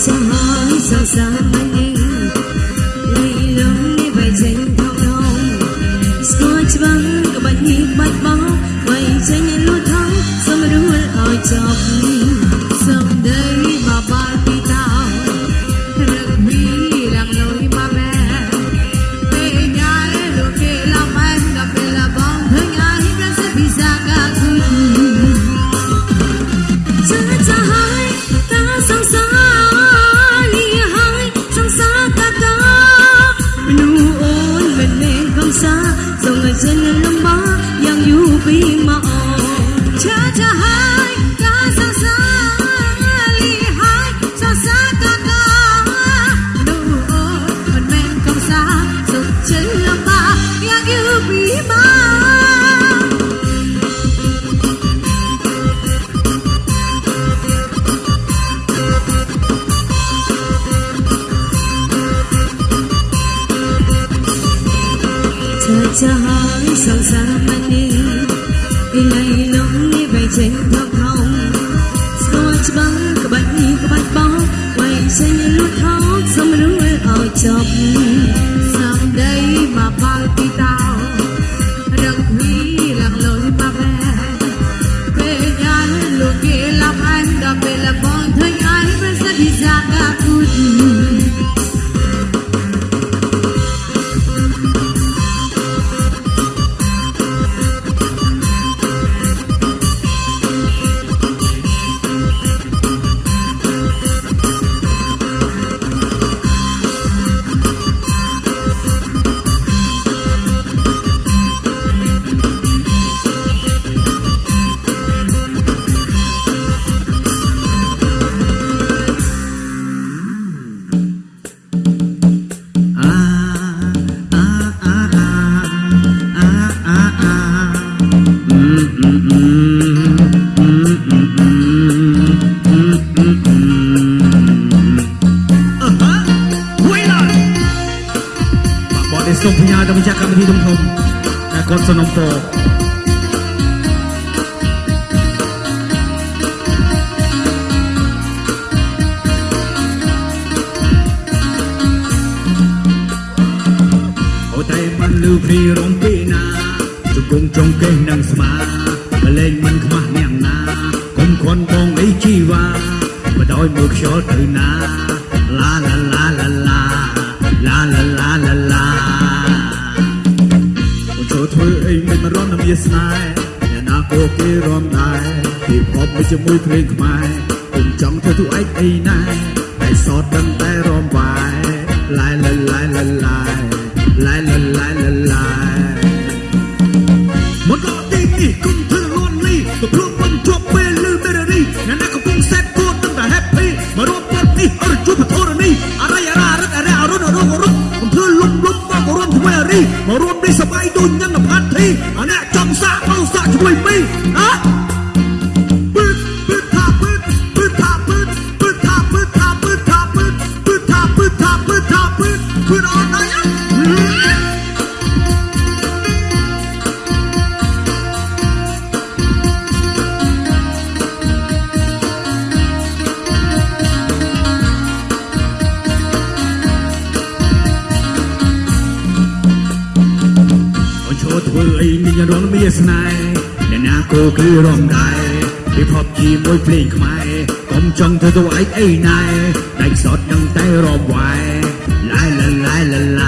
xa xa xa anh em đi lớn đi về dành thao thao scotch vắng các bạn nhìn bắt bóng vậy chơi nhanh luôn thắng sao mà đúng hơn ở sa dòng người dân lên lâm bá, yang yu bi ma cha cha hai ca sa sa li hai xa xa ca ca đồ ô phần men công sa dòng chân lâm bá, yang yu bi ma जहाँ संसार សូមផ្ញើដល់ម្ចាស់កម្មវិធីធំធំដែលគាត់សនំពរអូតែមិនលឺព្រីរំពីណាជង្គង់ចុងកេះនឹងស្មាបលែងមិនខ្មាស់អ្នកណាកុំខន់បងអីជីវ៉ាបដោយមើលខ្យល់ទៅ ចូលធ្វើអីមិនមករំនឹងវាស្នេហ៍អ្នកណាក៏គេរំដែរពីផប់មួយជាមួយភ្លេងខ្មែរគុំចង់ធ្វើទូឯកអីណាតែសតដឹងតែរំវាយឡាយឡាយឡាយឡាយឡាយឡាយឡាយឡាយឡាយឡាយមកដល់ទីនេះគុំធ្វើលន់លីទៅព្រមមិនជាប់ពេលលឺមេរ៉ារីអ្នកណាកំពុងសែតគួតទាំងតែ happy មករួមពតនេះអរជួបពធរនេះអរៃអរ៉ារឹកអរ៉ាអរុនអរុនអរុនកំធ្វើលំលំមករួមធ្វើអរីមករួមនេះសបាយដូចញ៉ាំ ផាត់ធីអាអ្នកចង់សាកមកសាកជាមួយមីហ៎ពឹ ស្នេហ៍អ្នកណាគូគឺរំដែរពីភពជាមួយភ្លេងខ្មែរកុំចង់ធ្វើទៅឯងអីណែដៃសតនឹងតែរំវាយឡាយឡាយឡាយ